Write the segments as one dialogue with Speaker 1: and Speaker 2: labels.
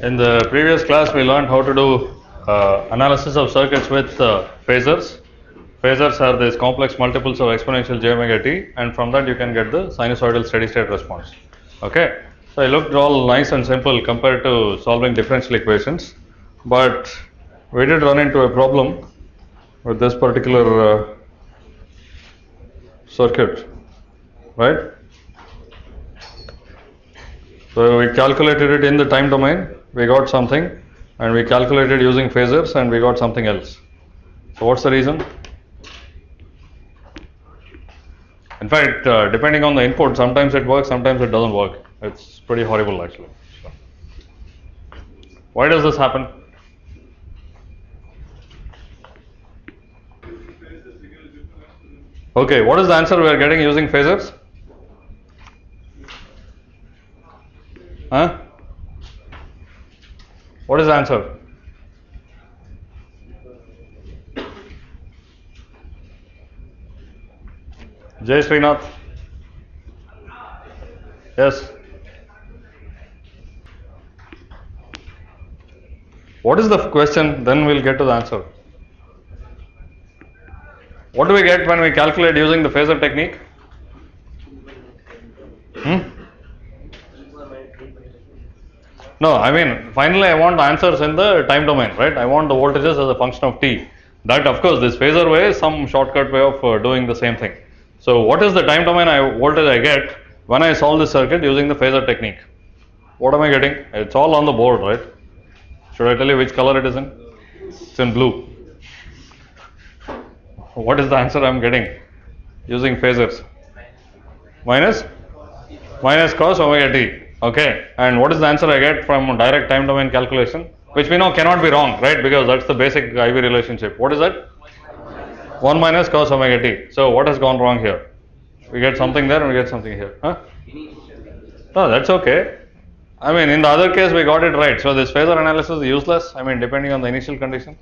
Speaker 1: In the previous class, we learned how to do uh, analysis of circuits with uh, phasors. Phasors are these complex multiples of exponential j omega t, and from that you can get the sinusoidal steady state response. Okay, so it looked all nice and simple compared to solving differential equations, but we did run into a problem with this particular uh, circuit, right? So we calculated it in the time domain, we got something, and we calculated using phasors and we got something else. So what's the reason? In fact, uh, depending on the input, sometimes it works, sometimes it doesn't work. It's pretty horrible actually. Why does this happen? Okay, what is the answer we are getting using phasors? Huh? What is the answer? Jay Srinath? Yes. What is the question? Then we'll get to the answer. What do we get when we calculate using the phasor technique? Hmm? No, I mean, finally I want the answers in the time domain, right? I want the voltages as a function of t. That, of course, this phasor way is some shortcut way of uh, doing the same thing. So, what is the time domain I, voltage I get when I solve this circuit using the phasor technique? What am I getting? It's all on the board, right? Should I tell you which color it is in? It's in blue. What is the answer I'm getting using phasors? Minus? Minus cos omega t. Okay, and what is the answer I get from direct time domain calculation? Which we know cannot be wrong, right? Because that's the basic IV relationship. What is that? 1 minus cos omega t. So, what has gone wrong here? We get something there and we get something here. Huh? No, that's okay. I mean, in the other case, we got it right. So, this phasor analysis is useless. I mean, depending on the initial condition.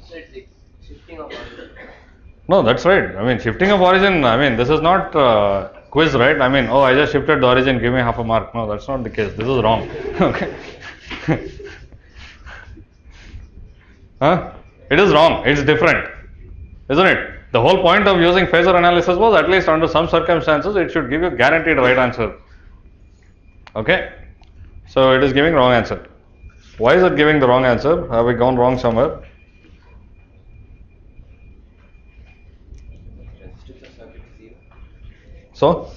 Speaker 1: No, that's right. I mean, shifting of origin, I mean, this is not uh, quiz, right? I mean, oh, I just shifted the origin, give me half a mark. No, that's not the case. This is wrong. okay. huh? It is wrong. It's different. Isn't it? The whole point of using phasor analysis was at least under some circumstances it should give you guaranteed right answer. Okay? So it is giving wrong answer. Why is it giving the wrong answer? Have we gone wrong somewhere?
Speaker 2: Resistance of circuit is zero.
Speaker 1: So?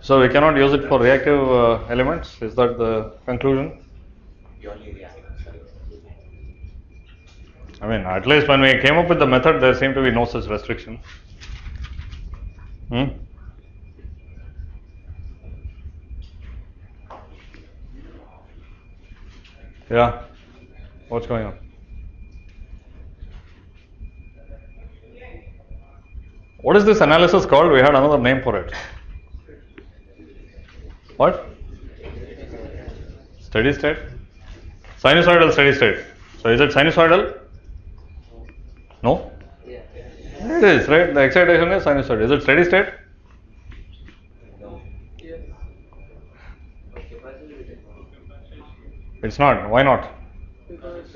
Speaker 1: So we cannot use it for reactive uh, elements? Is that the conclusion? I mean, at least when we came up with the method, there seemed to be no such restriction. Hmm? Yeah. What's going on? What is this analysis called? We had another name for it. What? Steady state? Sinusoidal steady state. So is it sinusoidal? No? It is, right? The excitation is sinusoidal. Is it steady state?
Speaker 2: No.
Speaker 1: It's not. Why not?
Speaker 3: Because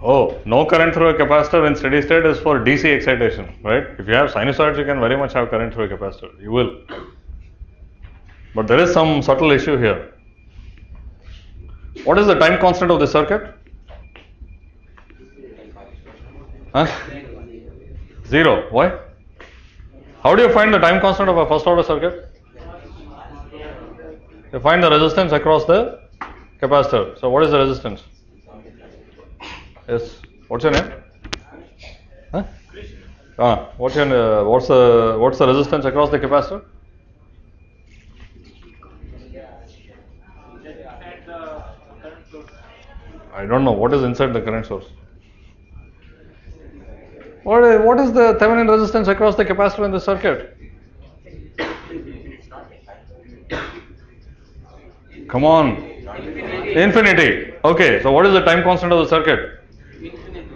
Speaker 1: Oh, no current through a capacitor in steady state is for DC excitation, right? If you have sinusoids, you can very much have current through a capacitor. You will. But there is some subtle issue here. What is the time constant of the circuit? Huh? Zero. Why? How do you find the time constant of a first order circuit? You find the resistance across the capacitor. So, what is the resistance? Yes. What's your name? Huh? Ah, what's your uh, what's the what's the resistance across the capacitor? I don't know what is inside the current source. What is, what is the Thevenin resistance across the capacitor in the circuit? Come on. Infinity. Okay, so what is the time constant of the circuit?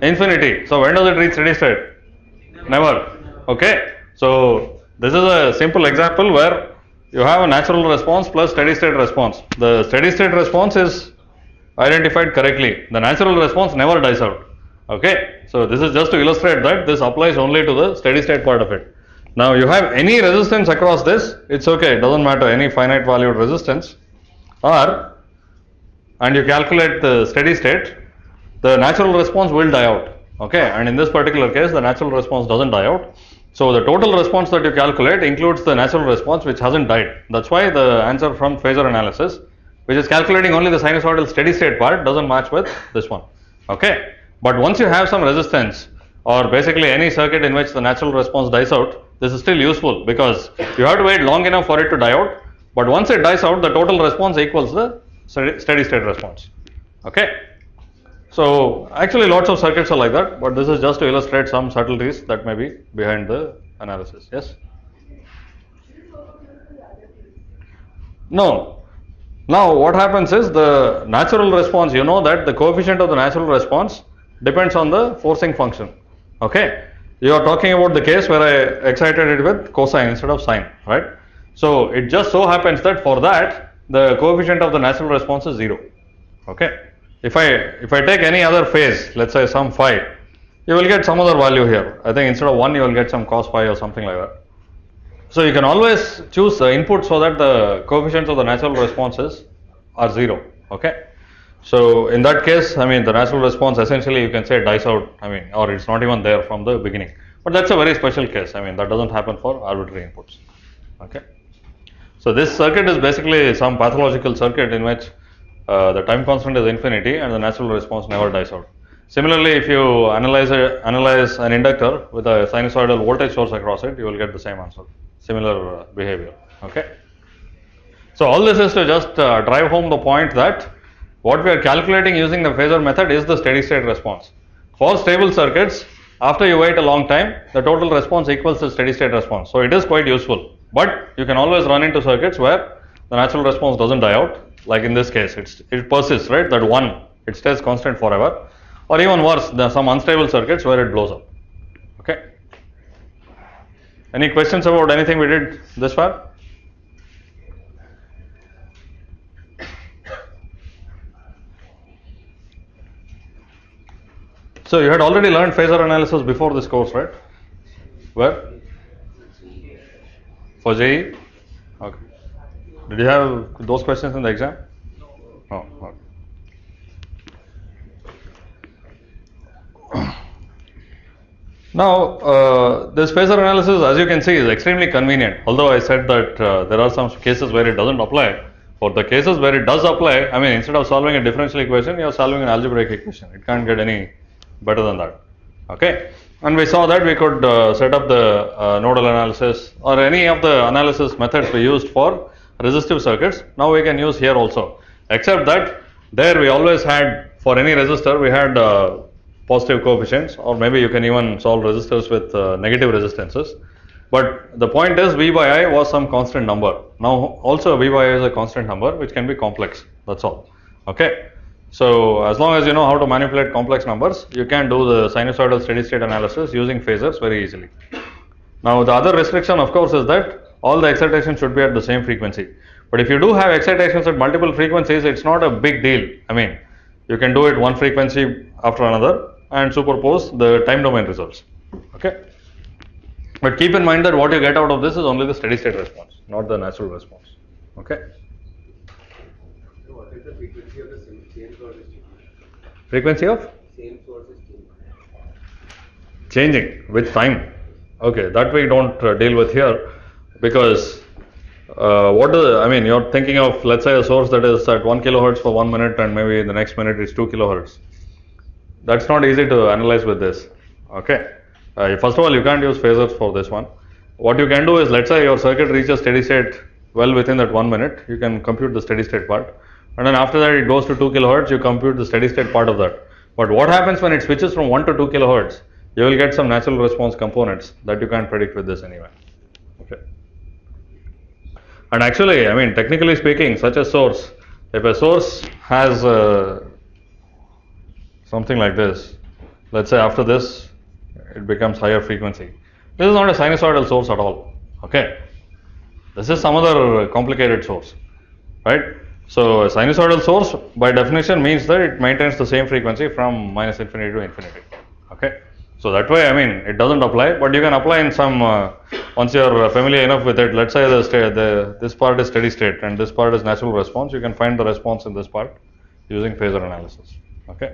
Speaker 1: Infinity. So when does it reach steady state? Never. Okay. So this is a simple example where you have a natural response plus steady state response. The steady state response is identified correctly. The natural response never dies out. Okay. So this is just to illustrate that this applies only to the steady state part of it. Now you have any resistance across this, it's okay, it doesn't matter, any finite valued resistance or and you calculate the steady state, the natural response will die out. Okay, and in this particular case, the natural response doesn't die out. So the total response that you calculate includes the natural response which hasn't died. That's why the answer from phasor analysis, which is calculating only the sinusoidal steady state part, doesn't match with this one. Okay, but once you have some resistance or basically any circuit in which the natural response dies out, this is still useful because you have to wait long enough for it to die out. But once it dies out, the total response equals the steady state response. Okay. So actually lots of circuits are like that, but this is just to illustrate some subtleties that may be behind the analysis. Yes? No. Now what happens is the natural response, you know that the coefficient of the natural response depends on the forcing function. Okay? You are talking about the case where I excited it with cosine instead of sine, right? So it just so happens that for that the coefficient of the natural response is 0. Okay? If I if I take any other phase, let's say some phi, you will get some other value here. I think instead of 1 you will get some cos phi or something like that. So you can always choose the input so that the coefficients of the natural responses are 0. Okay? So in that case, I mean the natural response essentially you can say dies out, I mean, or it's not even there from the beginning. But that's a very special case. I mean that doesn't happen for arbitrary inputs. Okay? So this circuit is basically some pathological circuit in which uh, the time constant is infinity and the natural response never dies out. Similarly, if you analyze a, analyze an inductor with a sinusoidal voltage source across it, you will get the same answer. Similar uh, behavior. Okay. So all this is to just uh, drive home the point that what we are calculating using the phasor method is the steady state response. For stable circuits, after you wait a long time, the total response equals the steady state response. So it is quite useful. But you can always run into circuits where the natural response doesn't die out. Like in this case, it persists, right? That one, it stays constant forever. Or even worse, there some unstable circuits where it blows up. Okay. Any questions about anything we did this far? So you had already learned phasor analysis before this course, right? Where? For JEE? Okay. Did you have those questions in the exam? No. okay. Now, uh, this phasor analysis, as you can see, is extremely convenient. Although I said that uh, there are some cases where it doesn't apply. For the cases where it does apply, I mean, instead of solving a differential equation, you are solving an algebraic equation. It can't get any better than that. Okay. And we saw that we could uh, set up the uh, nodal analysis or any of the analysis methods we used for resistive circuits. Now we can use here also. Except that there we always had for any resistor we had uh, positive coefficients or maybe you can even solve resistors with uh, negative resistances. But the point is V by I was some constant number. Now also V by I is a constant number which can be complex. That's all. Okay. So as long as you know how to manipulate complex numbers, you can do the sinusoidal steady state analysis using phasors very easily. Now the other restriction of course is that all the excitations should be at the same frequency. But if you do have excitations at multiple frequencies, it's not a big deal. I mean, you can do it one frequency after another and superpose the time domain results. Okay. But keep in mind that what you get out of this is only the steady state response, not the natural response. Okay.
Speaker 4: What is the frequency of the same?
Speaker 1: Frequency of
Speaker 4: Same changing.
Speaker 1: changing with time. Okay, that we don't uh, deal with here because uh, what is, I mean, you're thinking of let's say a source that is at 1 kilohertz for 1 minute and maybe the next minute it's 2 kilohertz. That's not easy to analyze with this. Okay, uh, first of all, you can't use phasors for this one. What you can do is let's say your circuit reaches steady state well within that 1 minute, you can compute the steady state part. And then after that, it goes to 2 kilohertz, you compute the steady state part of that. But what happens when it switches from 1 to 2 kilohertz? You will get some natural response components that you can't predict with this anyway. And actually, I mean, technically speaking, such a source if a source has uh, something like this, let's say after this it becomes higher frequency. This is not a sinusoidal source at all. Okay, this is some other complicated source, right? So a sinusoidal source by definition means that it maintains the same frequency from minus infinity to infinity. Okay, so that way I mean it doesn't apply, but you can apply in some uh, once you are familiar enough with it. Let's say the, the this part is steady state and this part is natural response. You can find the response in this part using phasor analysis. Okay,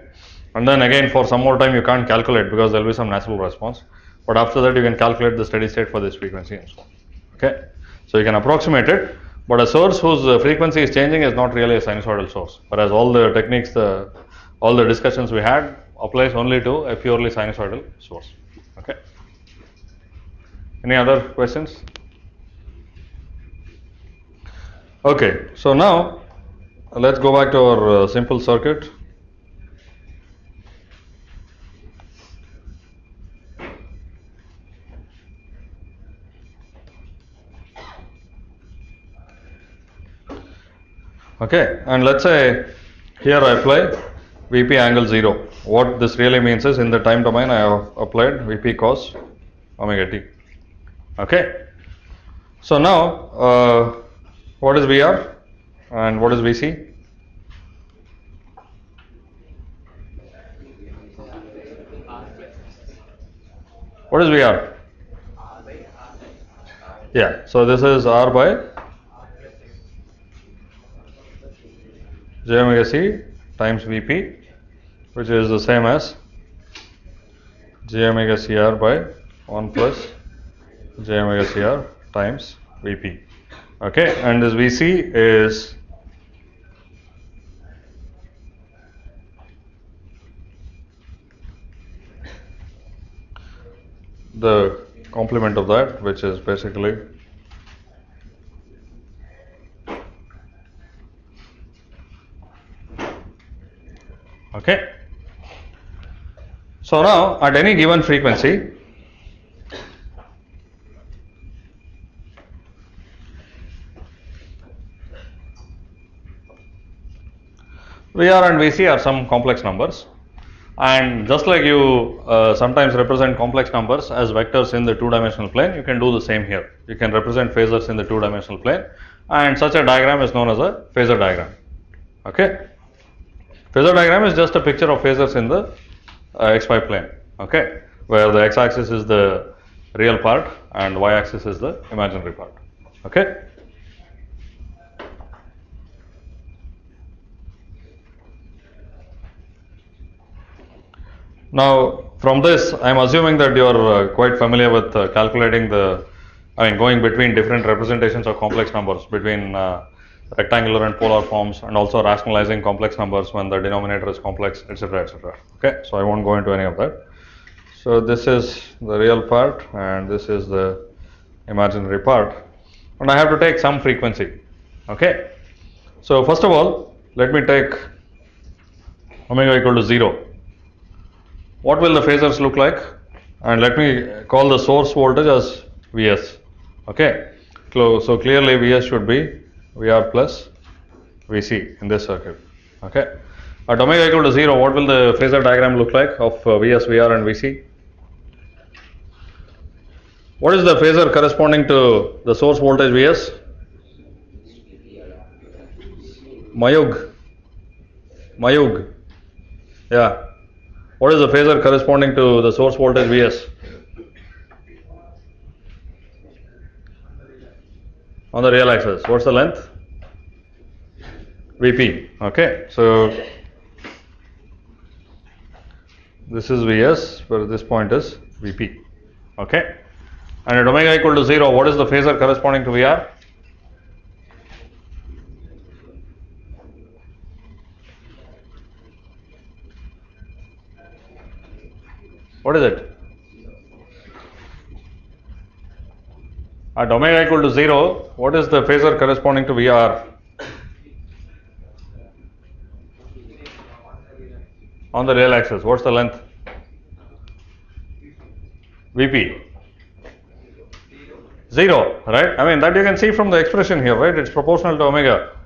Speaker 1: and then again for some more time you can't calculate because there will be some natural response, but after that you can calculate the steady state for this frequency and so on. Okay, so you can approximate it, but a source whose uh, frequency is changing is not really a sinusoidal source. Whereas all the techniques, the all the discussions we had applies only to a purely sinusoidal source. Okay. Any other questions? Okay, so now let's go back to our uh, simple circuit. Okay, and let's say here I apply Vp angle 0. What this really means is in the time domain I have applied Vp cos omega t. Okay, so now uh, what is Vr and what is Vc? What is Vr? Yeah, so this is R by j omega c times Vp, which is the same as j omega cr by 1 plus j omega cr times Vp. Okay, and this Vc is the complement of that, which is basically Okay. So now at any given frequency, VR and VC are some complex numbers. And just like you uh, sometimes represent complex numbers as vectors in the two dimensional plane, you can do the same here. You can represent phasors in the two dimensional plane, and such a diagram is known as a phasor diagram. Okay. Phasor diagram is just a picture of phasors in the uh, xy plane, okay, where the x-axis is the real part and y-axis is the imaginary part, okay. Now, from this, I am assuming that you are uh, quite familiar with uh, calculating the, I mean, going between different representations of complex numbers between uh, rectangular and polar forms, and also rationalizing complex numbers when the denominator is complex, etc., etc. Okay, so I won't go into any of that. So this is the real part, and this is the imaginary part, and I have to take some frequency. Okay, so first of all, let me take omega equal to zero what will the phasors look like and let me call the source voltage as Vs okay so, so clearly Vs should be Vr plus Vc in this circuit okay? At omega equal to 0 what will the phasor diagram look like of uh, Vs Vr and Vc? What is the phasor corresponding to the source voltage Vs? Mayug Mayug yeah. What is the phasor corresponding to the source voltage Vs? On the real axis. What's the length? Vp. Okay. So this is Vs, where this point is Vp. Okay. And at omega equal to 0, what is the phasor corresponding to Vr? What is it? At omega equal to 0, what is the phasor corresponding to Vr? On the real axis, what's the length? Vp. 0, right? I mean, that you can see from the expression here, right? It's proportional to omega.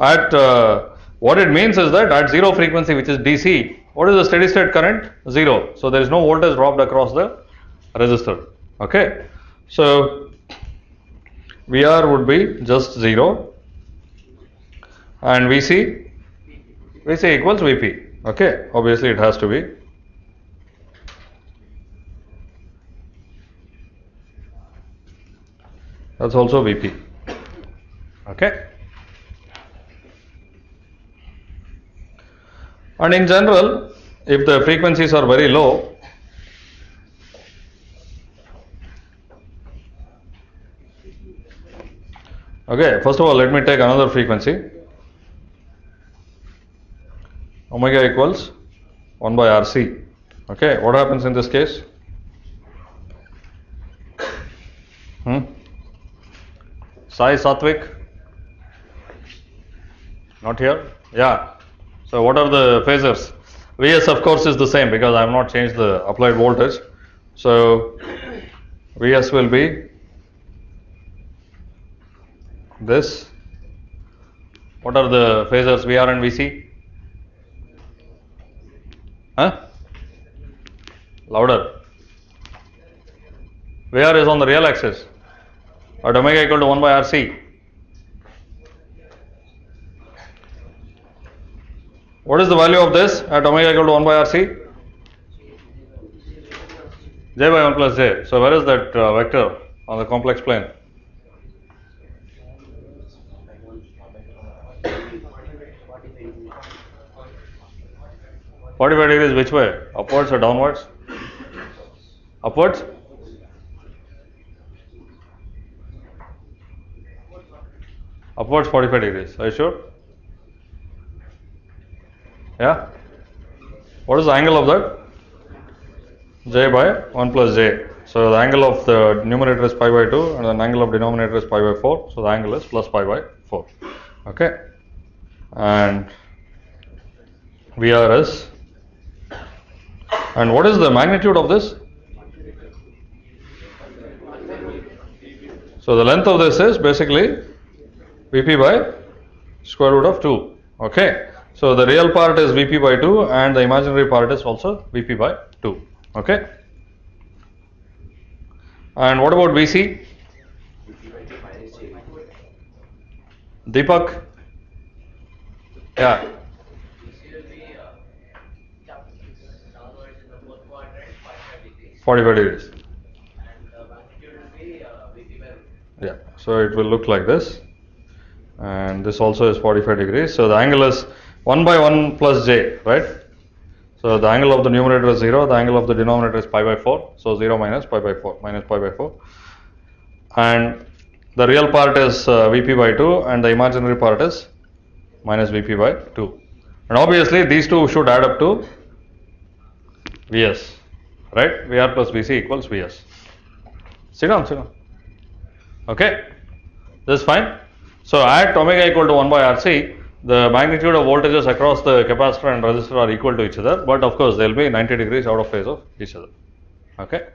Speaker 1: At uh, What it means is that at zero frequency, which is DC, what is the steady state current? Zero. So there is no voltage dropped across the resistor. Okay. So VR would be just zero, and VC VC equals VP. Okay. Obviously, it has to be. That's also VP. Okay. And in general, if the frequencies are very low, okay, first of all, let me take another frequency. Omega equals 1 by RC. Okay, what happens in this case? Hmm? Sai Satvik? Not here? Yeah. So what are the phasors? Vs of course is the same because I have not changed the applied voltage. So Vs will be this. What are the phasors Vr and Vc? Huh? Louder. Vr is on the real axis at omega equal to 1 by RC. What is the value of this at omega equal to 1 by RC? j by 1 plus j. So, where is that uh, vector on the complex plane? Forty-five degrees which way? Upwards or downwards? Upwards? Upwards 45 degrees. Are you sure? Yeah? What is the angle of that? j by 1 plus j. So the angle of the numerator is pi by 2 and the angle of denominator is pi by 4. So the angle is plus pi by 4. Okay? And VR is. And what is the magnitude of this? So the length of this is basically Vp by square root of 2. Okay. So the real part is Vp by 2 and the imaginary part is also Vp by 2. Okay. And what about Vc? Deepak? Yeah.
Speaker 2: 45 degrees. Uh,
Speaker 1: yeah, so it will look like this and this also is 45 degrees. So the angle is 1 by 1 plus j, right? So the angle of the numerator is 0, the angle of the denominator is pi by 4. So 0 minus pi by 4, minus pi by 4. And the real part is uh, Vp by 2 and the imaginary part is minus Vp by 2. And obviously these two should add up to Vs right? Vr plus Vc equals Vs. Sit down, sit down. Okay, this is fine. So at omega equal to 1 by RC, the magnitude of voltages across the capacitor and resistor are equal to each other, but of course they will be 90 degrees out of phase of each other. Okay.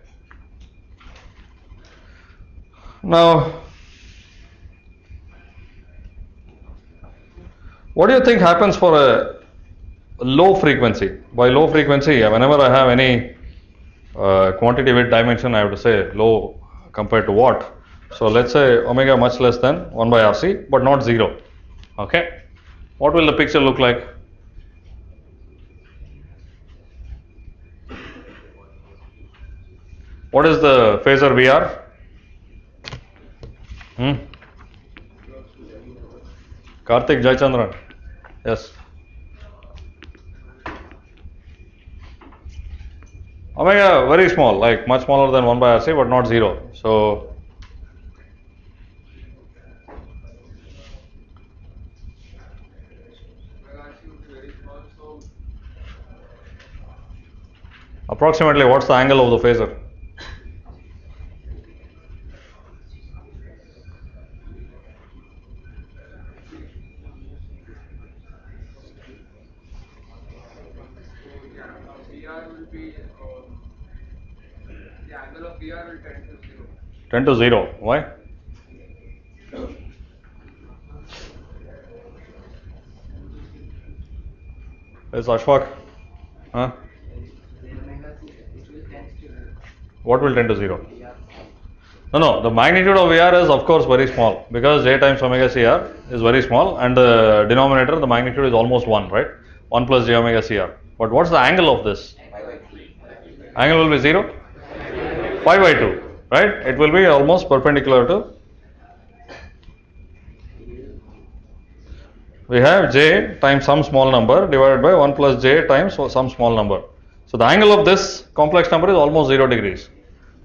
Speaker 1: Now, what do you think happens for a low frequency? By low frequency, whenever I have any uh, quantity dimension, I have to say low compared to what. So let's say omega much less than 1 by RC, but not 0. Okay. What will the picture look like? What is the phasor VR? Hmm? Karthik Jayachandran. Yes. Omega very small, like much smaller than 1 by RC, but not 0. So approximately what's the angle of the phasor?
Speaker 3: yeah, VR will be um, the angle of VR will tend to zero.
Speaker 1: 10 to 0. Why? Is Ashfaq? Huh?
Speaker 3: ¿ah?
Speaker 1: What will tend to 0? No, no, the magnitude of VR is of course very small because J times omega CR is very small and the denominator, the magnitude is almost 1, right? 1 plus J omega CR. But what's the angle of this? Angle will be 0? Pi by 2, right? It will be almost perpendicular to. We have J times some small number divided by 1 plus J times some small number. So the angle of this complex number is almost 0 degrees.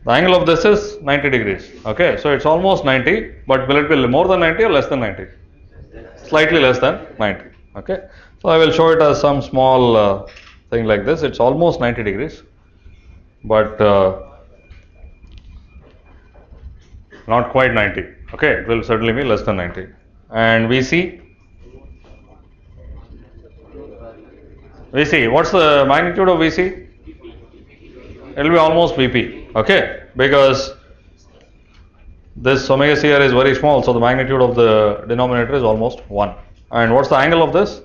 Speaker 1: The angle of this is 90 degrees. Okay, so it's almost 90, but will it be more than 90 or less than 90? Slightly less than 90. Okay, so I will show it as some small uh, thing like this. It's almost 90 degrees, but uh, not quite 90. Okay, it will certainly be less than 90. And we VC, VC, what's the magnitude of VC? It will be almost VP. Okay, because this omega CR is very small, so the magnitude of the denominator is almost 1. And what's the angle of this?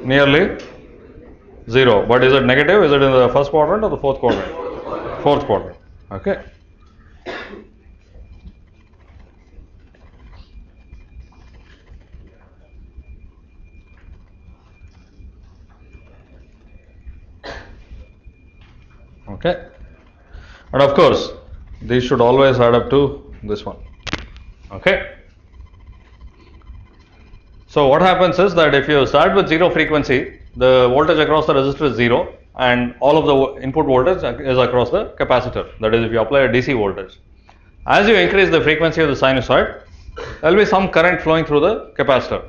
Speaker 1: Nearly 0. But is it negative? Is it in the first quadrant or the fourth quadrant? Fourth quadrant. Okay. Okay. And of course, these should always add up to this one. Okay. So what happens is that if you start with zero frequency, the voltage across the resistor is zero and all of the input voltage is across the capacitor. That is if you apply a DC voltage. As you increase the frequency of the sinusoid, there will be some current flowing through the capacitor.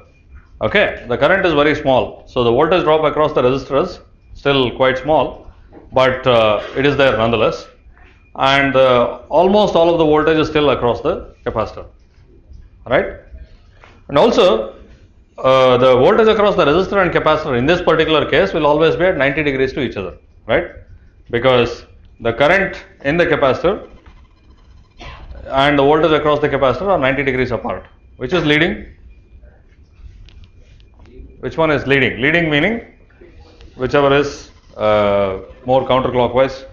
Speaker 1: Okay, the current is very small, so the voltage drop across the resistor is still quite small, but uh, it is there nonetheless. And uh, almost all of the voltage is still across the capacitor, right? And also, uh, the voltage across the resistor and capacitor in this particular case will always be at 90 degrees to each other, right? Because the current in the capacitor and the voltage across the capacitor are 90 degrees apart. Which is leading? Which one is leading? Leading meaning whichever is uh, more counterclockwise.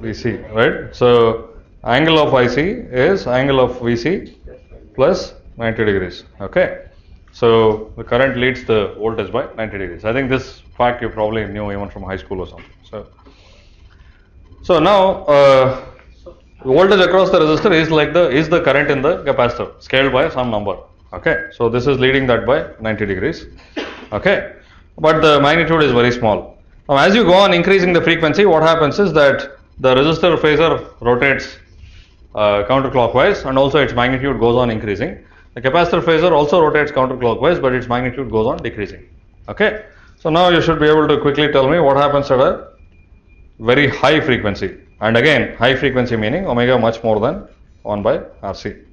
Speaker 1: VC, right? So angle of IC is angle of VC plus 90 degrees. Okay. So the current leads the voltage by 90 degrees. I think this fact you probably knew even from high school or something. So, so now uh, voltage across the resistor is like the is the current in the capacitor scaled by some number. Okay. So this is leading that by 90 degrees. Okay. But the magnitude is very small. Now as you go on increasing the frequency, what happens is that the resistor phasor rotates uh, counterclockwise and also its magnitude goes on increasing. The capacitor phasor also rotates counterclockwise, but its magnitude goes on decreasing. Okay. So now you should be able to quickly tell me what happens at a very high frequency. And again, high frequency meaning omega much more than 1 by RC.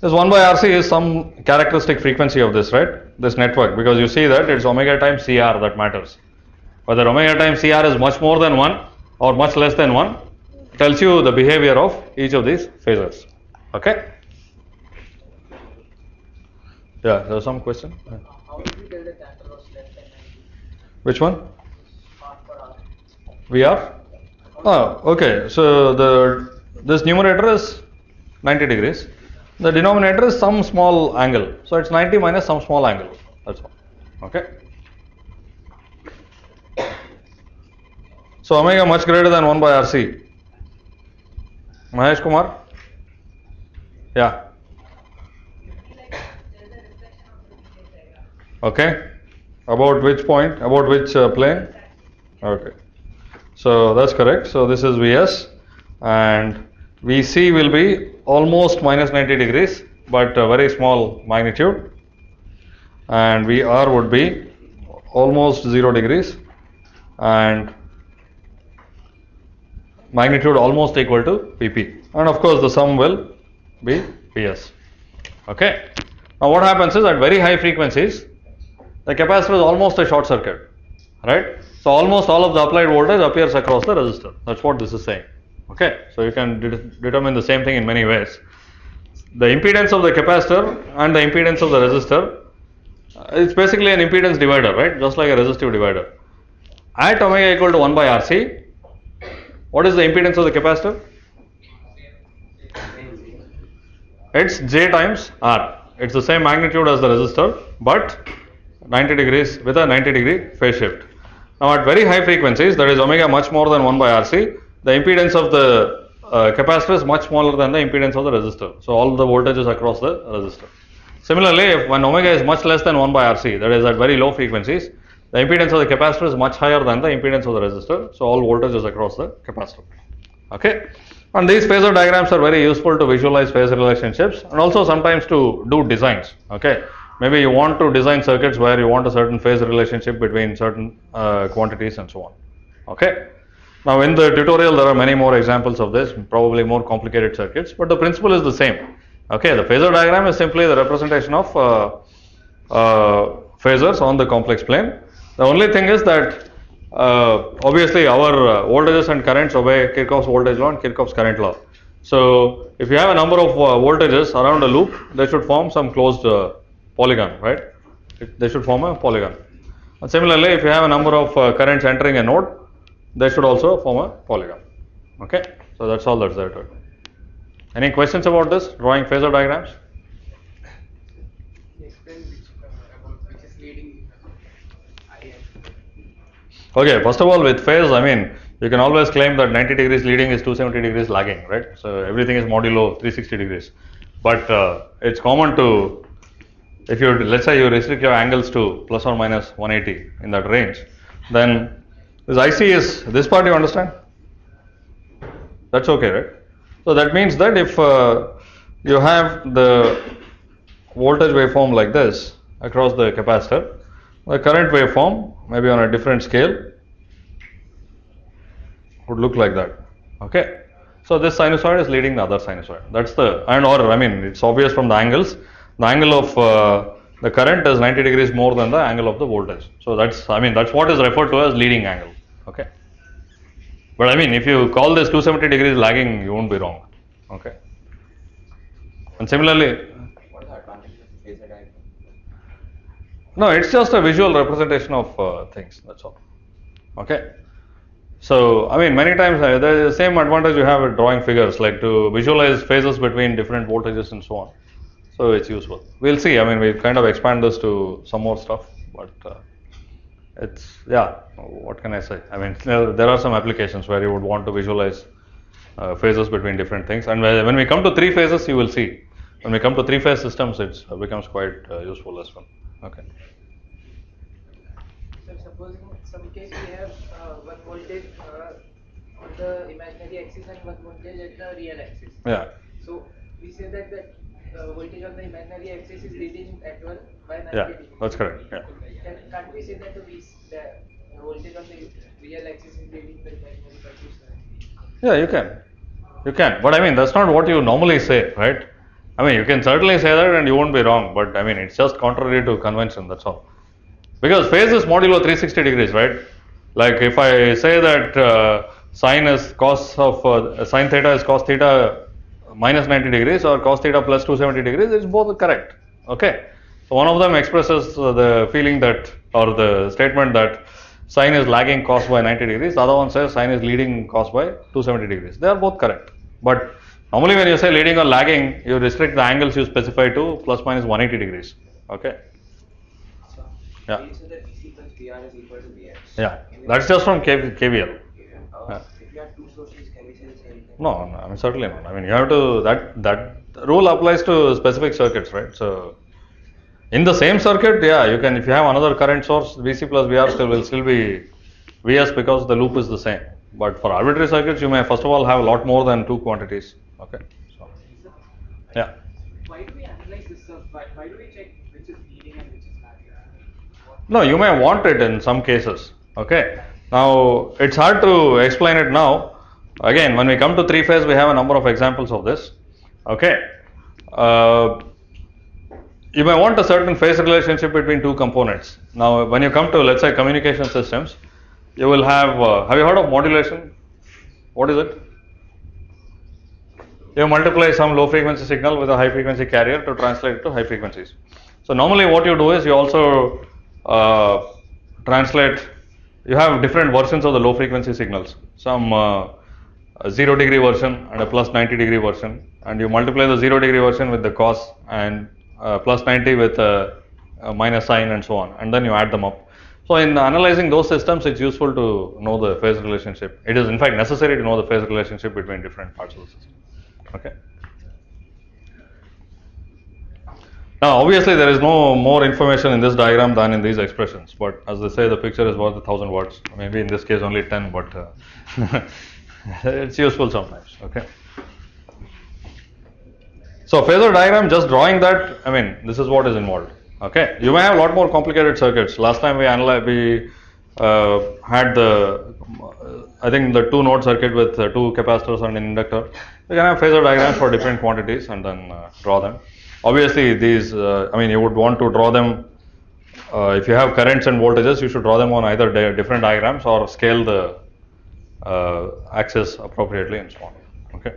Speaker 1: This 1 by RC is some characteristic frequency of this, right? This network, because you see that it's omega times CR that matters. Whether omega times CR is much more than 1 or much less than 1 tells you the behavior of each of these phases. Okay? Yeah, there there's some question? Yeah.
Speaker 3: How do you tell the cancer was less than 90
Speaker 1: Which one?
Speaker 3: Hour?
Speaker 1: VR? Oh, okay. So the this numerator is 90 degrees. The denominator is some small angle. So it's 90 minus some small angle. That's all. Okay. So omega much greater than 1 by RC. Mahesh Kumar? Yeah. Okay. About which point? About which uh, plane? Okay. So that's correct. So this is Vs and Vc will be almost minus 90 degrees but a very small magnitude and Vr would be almost 0 degrees and magnitude almost equal to Vp and of course the sum will be Vs. Okay. Now what happens is at very high frequencies the capacitor is almost a short circuit, right? So almost all of the applied voltage appears across the resistor. That's what this is saying. Okay, so you can de- determine the same thing in many ways. The impedance of the capacitor and the impedance of the resistor, uh, it's basically an impedance divider, right? Just like a resistive divider. At omega equal to 1 by RC, what is the impedance of the capacitor? It's J times R. It's the same magnitude as the resistor, but 90 degrees with a 90 degree phase shift. Now at very high frequencies, that is omega much more than 1 by RC, the impedance of the uh, capacitor is much smaller than the impedance of the resistor. So all the voltages across the resistor. Similarly, if when omega is much less than 1 by RC, that is at very low frequencies, the impedance of the capacitor is much higher than the impedance of the resistor. So all voltages across the capacitor. Okay. And these phasor diagrams are very useful to visualize phase relationships and also sometimes to do designs. Okay. Maybe you want to design circuits where you want a certain phase relationship between certain uh, quantities and so on. Okay. Now in the tutorial there are many more examples of this, probably more complicated circuits, but the principle is the same. Okay, the phasor diagram is simply the representation of uh, uh, phasors on the complex plane. The only thing is that uh, obviously our uh, voltages and currents obey Kirchhoff's voltage law and Kirchhoff's current law. So if you have a number of uh, voltages around a loop, they should form some closed uh, polygon, right? It- They should form a polygon. And similarly, if you have a number of uh, currents entering a node, they should also form a polygon. Okay, so that's all that's there to it. Any questions about this drawing phasor diagrams?
Speaker 3: Uh, about which is leading I and
Speaker 1: Okay, first of all, with phase, I mean, you can always claim that 90 degrees leading is 270 degrees lagging, right? So everything is modulo 360 degrees. But uh, it's common to, if you let's say you restrict your angles to plus or minus 180 in that range, then this IC is this part you understand? That's okay, right? So that means that if uh, you have the voltage waveform like this across the capacitor, the current waveform, maybe on a different scale, would look like that. Okay. So this sinusoid is leading the other sinusoid. That's the and or I mean it's obvious from the angles. The angle of uh, the current is 90 degrees more than the angle of the voltage. So that's I mean that's what is referred to as leading angle. Okay. But I mean if you call this 270 degrees lagging, you won't be wrong. Okay. And similarly? No, it's just a visual representation of uh, things. That's all. Okay. So, I mean, many times uh, there is the same advantage you have with drawing figures, like to visualize phases between different voltages and so on. So, it's useful. We'll see. I mean, we'll kind of expand this to some more stuff, but uh, it's yeah. What can I say? I mean, there are some applications where you would want to visualize uh, phases between different things, and when we come to three phases, you will see. When we come to three phase systems, it becomes quite uh, useful as well. Okay.
Speaker 3: So supposing in some case we have uh, one voltage uh, on the imaginary axis and one voltage at the real axis.
Speaker 1: Yeah.
Speaker 3: So we say that the uh, voltage on the imaginary axis is leading at 1 by 90
Speaker 1: Yeah, that's correct. Yeah.
Speaker 3: Can, can't we say that the, voltage on the real axis is leading the imaginary by 270?
Speaker 1: Yeah, you can. You can. But I mean, that's not what you normally say, right? I mean, you can certainly say that and you won't be wrong, but I mean, it's just contrary to convention, that's all. Because phase is modulo 360 degrees, right? Like if I say that uh, sine is cos of uh, sine theta is cos theta minus 90 degrees or cos theta plus 270 degrees, it's both correct. Okay. So one of them expresses uh, the feeling that or the statement that sine is lagging cos by 90 degrees. The other one says sine is leading cos by 270 degrees. They are both correct. But normally when you say leading or lagging, you restrict the angles you specify to plus minus 180 degrees. Okay. Yeah.
Speaker 2: we say that VC plus VR is equal to VX.
Speaker 1: Yeah. That's just from K- KVL. No, no, I mean certainly not. I mean you have to that that rule applies to specific circuits, right? So in the same circuit, yeah, you can if you have another current source, VC plus VR still will still be VS because the loop is the same. But for arbitrary circuits, you may first of all have a lot more than two quantities. Okay. So yeah.
Speaker 3: Why do we analyze this stuff? Why, why do we check which is leading and which is lagging?
Speaker 1: No, you may want it in some cases. Okay. Now it's hard to explain it now. Again, when we come to three phase, we have a number of examples of this. Okay. Uh, you may want a certain phase relationship between two components. Now, when you come to let's say communication systems, you will have. Uh, have you heard of modulation? What is it? you multiply some low frequency signal with a high frequency carrier to translate it to high frequencies. So normally what you do is you also uh, translate, you have different versions of the low frequency signals. Some uh, a 0 degree version and a plus 90 degree version and you multiply the 0 degree version with the cos and uh, plus 90 with a, a minus sign and so on and then you add them up. So in analyzing those systems it's useful to know the phase relationship. It is in fact necessary to know the phase relationship between different parts of the system. Okay. Now obviously there is no more information in this diagram than in these expressions but as they say the picture is worth a thousand words maybe in this case only 10 but uh, it's useful sometimes okay. So phasor diagram just drawing that I mean this is what is involved okay. You may have a lot more complicated circuits. Last time we analyzed we uh, had the I think the two node circuit with uh, two capacitors and an inductor. You can have phasor diagrams for different quantities and then uh, draw them. Obviously these uh, I mean you would want to draw them uh, if you have currents and voltages you should draw them on either di- different diagrams or scale the uh, access appropriately and so on. Okay.